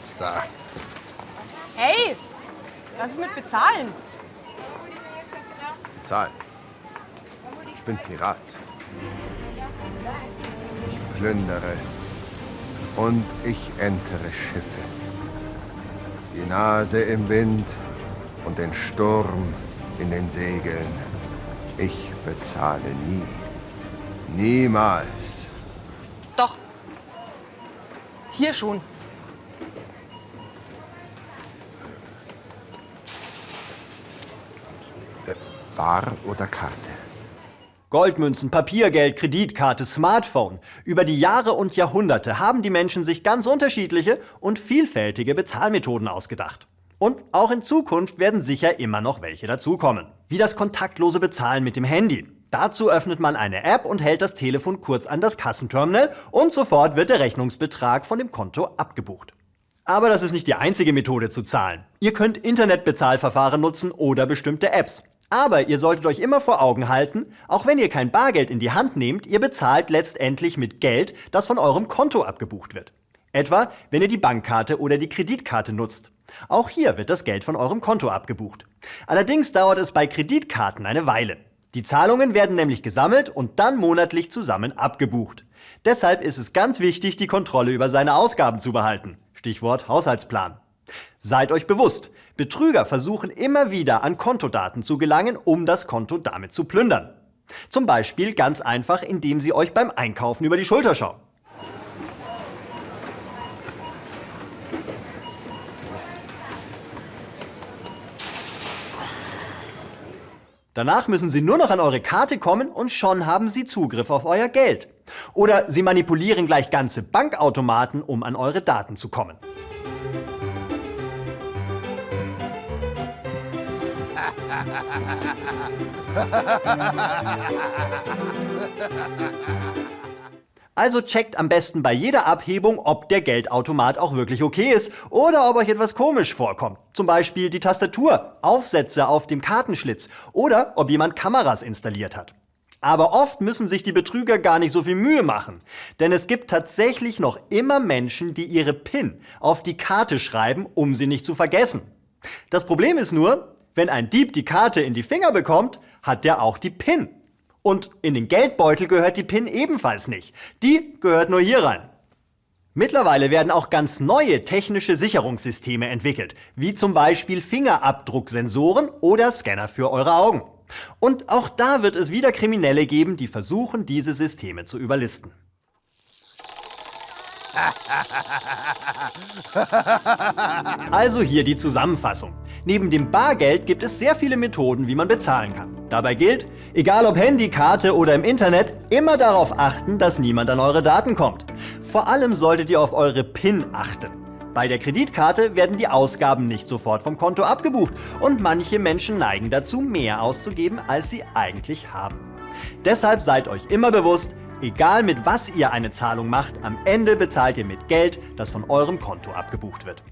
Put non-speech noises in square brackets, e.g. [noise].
Platz da. Hey, was ist mit Bezahlen? Bezahlen. Ich bin Pirat. Ich plündere und ich entere Schiffe. Die Nase im Wind und den Sturm in den Segeln. Ich bezahle nie. Niemals. Doch. Hier schon. Bar oder Karte? Goldmünzen, Papiergeld, Kreditkarte, Smartphone. Über die Jahre und Jahrhunderte haben die Menschen sich ganz unterschiedliche und vielfältige Bezahlmethoden ausgedacht. Und auch in Zukunft werden sicher immer noch welche dazukommen. Wie das kontaktlose Bezahlen mit dem Handy. Dazu öffnet man eine App und hält das Telefon kurz an das Kassenterminal und sofort wird der Rechnungsbetrag von dem Konto abgebucht. Aber das ist nicht die einzige Methode zu zahlen. Ihr könnt Internetbezahlverfahren nutzen oder bestimmte Apps. Aber ihr solltet euch immer vor Augen halten, auch wenn ihr kein Bargeld in die Hand nehmt, ihr bezahlt letztendlich mit Geld, das von eurem Konto abgebucht wird. Etwa, wenn ihr die Bankkarte oder die Kreditkarte nutzt. Auch hier wird das Geld von eurem Konto abgebucht. Allerdings dauert es bei Kreditkarten eine Weile. Die Zahlungen werden nämlich gesammelt und dann monatlich zusammen abgebucht. Deshalb ist es ganz wichtig, die Kontrolle über seine Ausgaben zu behalten. Stichwort Haushaltsplan. Seid euch bewusst, Betrüger versuchen immer wieder an Kontodaten zu gelangen, um das Konto damit zu plündern. Zum Beispiel ganz einfach, indem sie euch beim Einkaufen über die Schulter schauen. Danach müssen Sie nur noch an eure Karte kommen und schon haben Sie Zugriff auf euer Geld. Oder Sie manipulieren gleich ganze Bankautomaten, um an eure Daten zu kommen. Also checkt am besten bei jeder Abhebung, ob der Geldautomat auch wirklich okay ist oder ob euch etwas komisch vorkommt. Zum Beispiel die Tastatur, Aufsätze auf dem Kartenschlitz oder ob jemand Kameras installiert hat. Aber oft müssen sich die Betrüger gar nicht so viel Mühe machen. Denn es gibt tatsächlich noch immer Menschen, die ihre PIN auf die Karte schreiben, um sie nicht zu vergessen. Das Problem ist nur, wenn ein Dieb die Karte in die Finger bekommt, hat der auch die PIN. Und in den Geldbeutel gehört die PIN ebenfalls nicht. Die gehört nur hier rein. Mittlerweile werden auch ganz neue technische Sicherungssysteme entwickelt, wie zum Beispiel Fingerabdrucksensoren oder Scanner für eure Augen. Und auch da wird es wieder Kriminelle geben, die versuchen, diese Systeme zu überlisten. [laughs] Also hier die Zusammenfassung. Neben dem Bargeld gibt es sehr viele Methoden, wie man bezahlen kann. Dabei gilt, egal ob Handy, Karte oder im Internet, immer darauf achten, dass niemand an eure Daten kommt. Vor allem solltet ihr auf eure PIN achten. Bei der Kreditkarte werden die Ausgaben nicht sofort vom Konto abgebucht und manche Menschen neigen dazu, mehr auszugeben, als sie eigentlich haben. Deshalb seid euch immer bewusst, egal mit was ihr eine Zahlung macht, am Ende bezahlt ihr mit Geld, das von eurem Konto abgebucht wird.